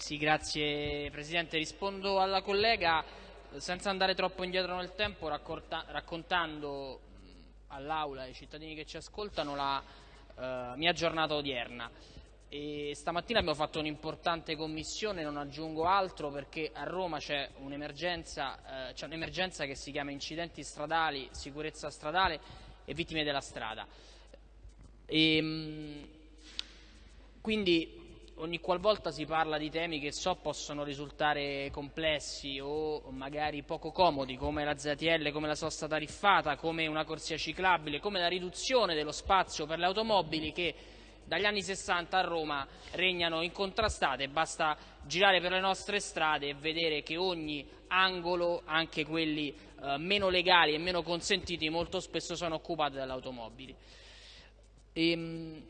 Sì, grazie Presidente. Rispondo alla collega senza andare troppo indietro nel tempo, raccontando all'Aula e ai cittadini che ci ascoltano la uh, mia giornata odierna. E stamattina abbiamo fatto un'importante commissione, non aggiungo altro perché a Roma c'è un'emergenza, eh, un che si chiama incidenti stradali, sicurezza stradale e vittime della strada. E, ehm, quindi ogni qualvolta si parla di temi che so possono risultare complessi o magari poco comodi, come la ZTL, come la sosta tariffata, come una corsia ciclabile, come la riduzione dello spazio per le automobili che dagli anni 60 a Roma regnano incontrastate, basta girare per le nostre strade e vedere che ogni angolo, anche quelli eh, meno legali e meno consentiti, molto spesso sono occupati dalle automobili. E, ehm,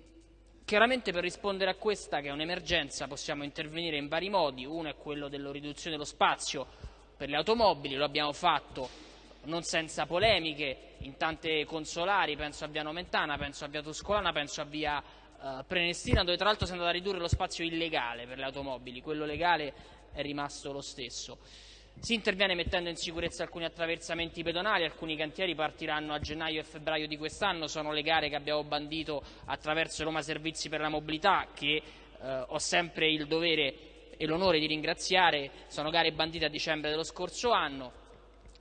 Chiaramente per rispondere a questa, che è un'emergenza, possiamo intervenire in vari modi. Uno è quello della riduzione dello spazio per le automobili, lo abbiamo fatto non senza polemiche in tante consolari, penso a Via Nomentana, penso a Via Tuscolana, penso a Via eh, Prenestina, dove tra l'altro si è andato a ridurre lo spazio illegale per le automobili, quello legale è rimasto lo stesso. Si interviene mettendo in sicurezza alcuni attraversamenti pedonali, alcuni cantieri partiranno a gennaio e febbraio di quest'anno, sono le gare che abbiamo bandito attraverso Roma Servizi per la Mobilità che eh, ho sempre il dovere e l'onore di ringraziare, sono gare bandite a dicembre dello scorso anno.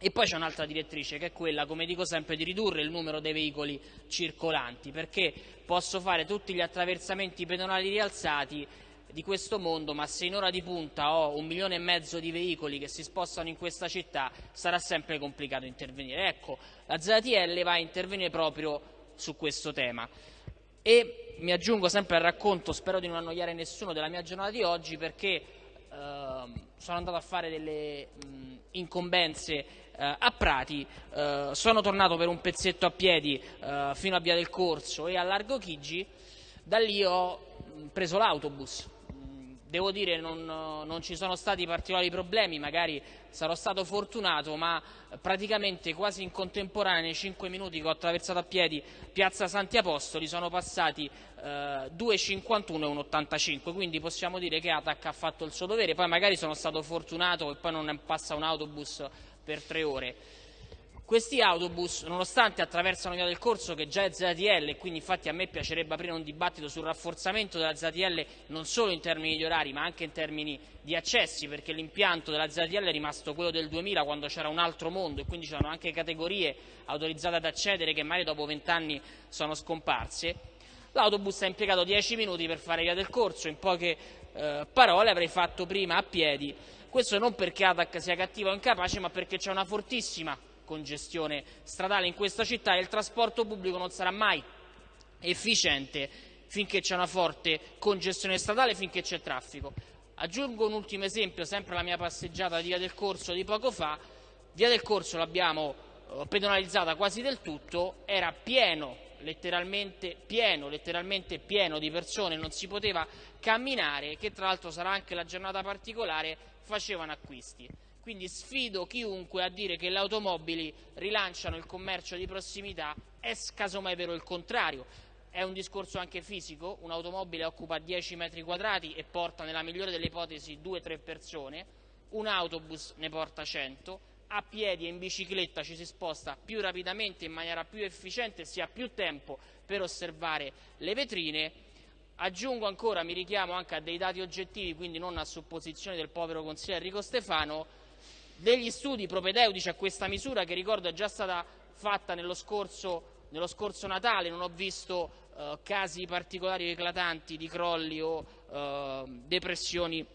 E poi c'è un'altra direttrice che è quella, come dico sempre, di ridurre il numero dei veicoli circolanti, perché posso fare tutti gli attraversamenti pedonali rialzati di questo mondo, ma se in ora di punta ho un milione e mezzo di veicoli che si spostano in questa città, sarà sempre complicato intervenire. Ecco, la ZTL va a intervenire proprio su questo tema. E mi aggiungo sempre al racconto, spero di non annoiare nessuno, della mia giornata di oggi perché eh, sono andato a fare delle mh, incombenze eh, a Prati, eh, sono tornato per un pezzetto a piedi eh, fino a Via del Corso e a Largo Chigi, da lì ho preso l'autobus Devo dire non, non ci sono stati particolari problemi, magari sarò stato fortunato, ma praticamente quasi in contemporanea, nei 5 minuti che ho attraversato a piedi Piazza Santi Apostoli, sono passati eh, 2,51 e 1,85, quindi possiamo dire che Atac ha fatto il suo dovere, poi magari sono stato fortunato e poi non passa un autobus per tre ore. Questi autobus, nonostante attraversano via del corso che già è ZTL e quindi infatti a me piacerebbe aprire un dibattito sul rafforzamento della ZTL non solo in termini di orari ma anche in termini di accessi perché l'impianto della ZTL è rimasto quello del 2000 quando c'era un altro mondo e quindi c'erano anche categorie autorizzate ad accedere che magari dopo vent'anni sono scomparse. L'autobus ha impiegato 10 minuti per fare via del corso, in poche eh, parole avrei fatto prima a piedi. Questo non perché ATAC sia cattivo o incapace ma perché c'è una fortissima congestione stradale in questa città e il trasporto pubblico non sarà mai efficiente finché c'è una forte congestione stradale, finché c'è traffico. Aggiungo un ultimo esempio, sempre la mia passeggiata di Via del Corso di poco fa. Via del Corso l'abbiamo eh, pedonalizzata quasi del tutto, era pieno, letteralmente pieno, letteralmente pieno di persone, non si poteva camminare, che tra l'altro sarà anche la giornata particolare, facevano acquisti. Quindi sfido chiunque a dire che le automobili rilanciano il commercio di prossimità, è casomai vero il contrario. È un discorso anche fisico, un'automobile occupa 10 metri quadrati e porta nella migliore delle ipotesi 2-3 persone, un autobus ne porta 100, a piedi e in bicicletta ci si sposta più rapidamente, in maniera più efficiente, si ha più tempo per osservare le vetrine. Aggiungo ancora, mi richiamo anche a dei dati oggettivi, quindi non a supposizioni del povero consigliere Enrico Stefano, degli studi propedeutici a questa misura che ricordo è già stata fatta nello scorso, nello scorso Natale, non ho visto eh, casi particolari eclatanti di crolli o eh, depressioni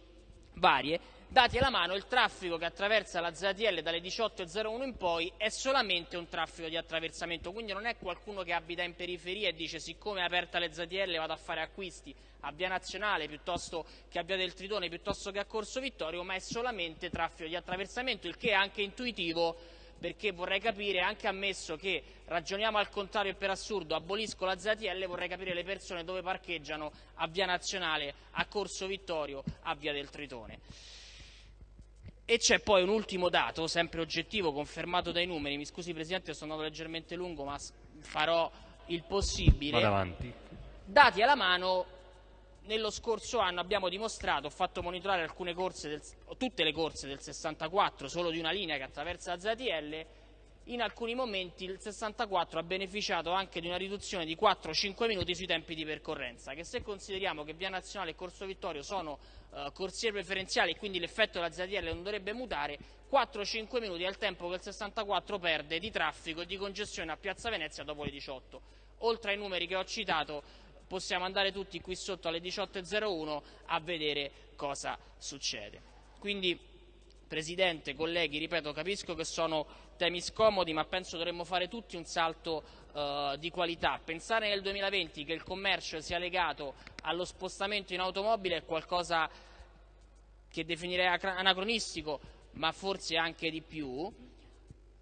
varie, dati alla mano il traffico che attraversa la ZTL dalle 18.01 in poi è solamente un traffico di attraversamento, quindi non è qualcuno che abita in periferia e dice siccome è aperta le ZTL vado a fare acquisti a Via Nazionale piuttosto che a Via del Tritone piuttosto che a Corso Vittorio, ma è solamente traffico di attraversamento, il che è anche intuitivo perché vorrei capire, anche ammesso che ragioniamo al contrario e per assurdo abolisco la ZTL, vorrei capire le persone dove parcheggiano a Via Nazionale, a Corso Vittorio, a Via del Tritone. E c'è poi un ultimo dato, sempre oggettivo, confermato dai numeri, mi scusi Presidente, sono andato leggermente lungo ma farò il possibile. Dati alla mano nello scorso anno abbiamo dimostrato, ho fatto monitorare del, tutte le corse del 64, solo di una linea che attraversa ZTL, in alcuni momenti il 64 ha beneficiato anche di una riduzione di 4-5 minuti sui tempi di percorrenza, che se consideriamo che Via Nazionale e Corso Vittorio sono eh, corsie preferenziali e quindi l'effetto della ZTL non dovrebbe mutare, 4-5 minuti è il tempo che il 64 perde di traffico e di congestione a Piazza Venezia dopo le 18. Oltre ai numeri che ho citato, possiamo andare tutti qui sotto alle 18.01 a vedere cosa succede. Quindi, Presidente, colleghi, ripeto, capisco che sono temi scomodi, ma penso dovremmo fare tutti un salto uh, di qualità. Pensare nel 2020 che il commercio sia legato allo spostamento in automobile è qualcosa che definirei anacronistico, ma forse anche di più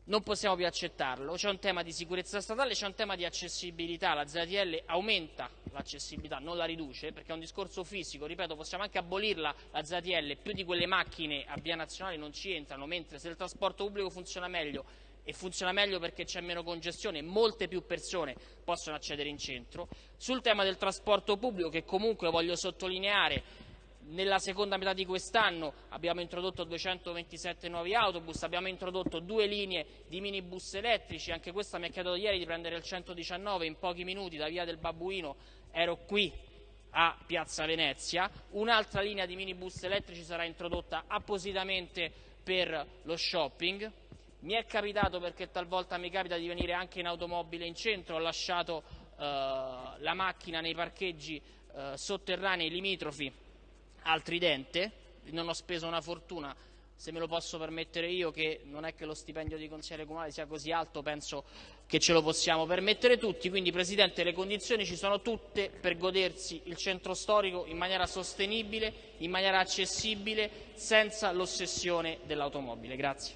non possiamo più accettarlo. C'è un tema di sicurezza statale, c'è un tema di accessibilità. La ZTL aumenta l'accessibilità, non la riduce, perché è un discorso fisico. Ripeto, possiamo anche abolirla la ZTL, più di quelle macchine a via nazionale non ci entrano, mentre se il trasporto pubblico funziona meglio e funziona meglio perché c'è meno congestione, molte più persone possono accedere in centro. Sul tema del trasporto pubblico, che comunque voglio sottolineare, nella seconda metà di quest'anno abbiamo introdotto 227 nuovi autobus, abbiamo introdotto due linee di minibus elettrici, anche questa mi ha chiesto ieri di prendere il 119 in pochi minuti da via del Babbuino, ero qui a Piazza Venezia, un'altra linea di minibus elettrici sarà introdotta appositamente per lo shopping. Mi è capitato, perché talvolta mi capita di venire anche in automobile in centro, ho lasciato eh, la macchina nei parcheggi eh, sotterranei limitrofi al Tridente, non ho speso una fortuna, se me lo posso permettere io, che non è che lo stipendio di consigliere comunale sia così alto, penso che ce lo possiamo permettere tutti, quindi Presidente le condizioni ci sono tutte per godersi il centro storico in maniera sostenibile, in maniera accessibile, senza l'ossessione dell'automobile. Grazie.